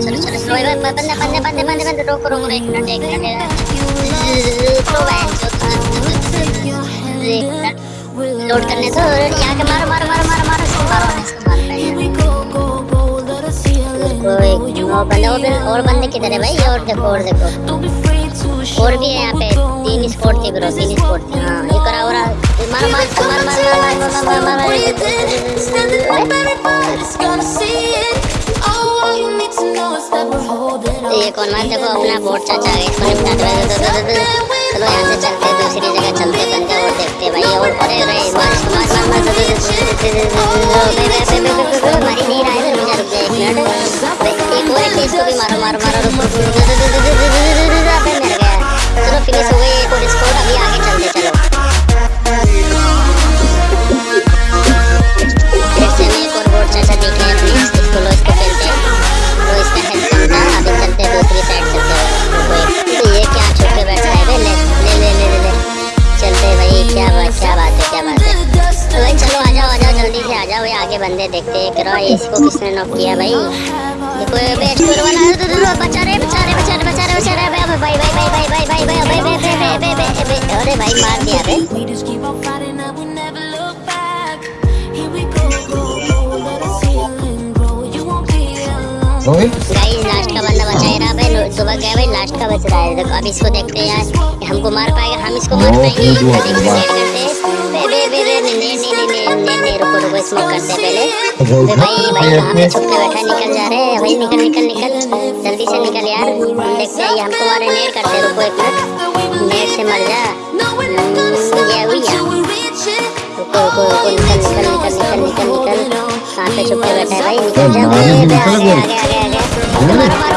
चलो चलो स्लो बंदे बंदे बंदे बंदे बंदे रोको रोको एक मिनट एक मिनट स्लो एक मिनट लोड करने दो यहाँ के मारो मारो मारो मारो मारो इसको मारो इसको मारो कोई और बंदे और और बंदे किधर है भाई और देखो और देखो और भी है यहाँ पे तीन स्पॉट थी ब्रो तीन स्पॉट थी हाँ ये करा और मार मार मार मार मार मार मार मार ये कौन मार देखो अपना बोर्ड चाचा है इसको निपटा दो चलो यहाँ से चलते दूसरी जगह चलते बंदे और देखते भाई और अरे अरे मार मार मार मार नहीं रहा है तो मुझे रुक जाए एक मिनट एक और इसको भी मारो मारो मारो रुको आगे बंदे देखते हैं करो इसको किसने नॉक किया भाई देखो ये बेच कर वाला बचा रहे बचा रहे बचा रहे बचा रहे बचा रहे भाई भाई भाई भाई भाई भाई भाई भाई भाई भाई भाई भाई भाई भाई अरे भाई मार दिया बे रोहित गाइस लास्ट का बंदा बचा ही रहा भाई सुबह गया भाई लास्ट का बच रहा है देखो अब इसको देखते हैं यार हमको मार पाएगा हम इसको मार पाएँगे करते हैं रुको स्मोक करते पहले। बे भाई भाई कहाँ पे छुप के बैठा निकल जा रहे हैं। भाई निकल निकल निकल। जल्दी से निकल यार। देखते हैं हमको मारे नेट करते रुको एक मिनट। नेट से मर जा। हम्म, ये हुई यार रुको रुको रुको निकल निकल निकल निकल निकल निकल। कहाँ पे छुप के बैठा है भाई? निकल जा। निकल आगे आगे आगे